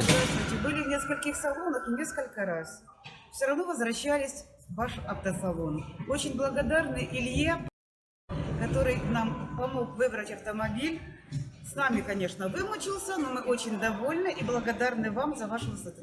Здравствуйте. Были в нескольких салонах и несколько раз. Все равно возвращались в ваш автосалон. Очень благодарны Илье, который нам помог выбрать автомобиль. С нами, конечно, вымучился, но мы очень довольны и благодарны вам за вашу сотрудничество.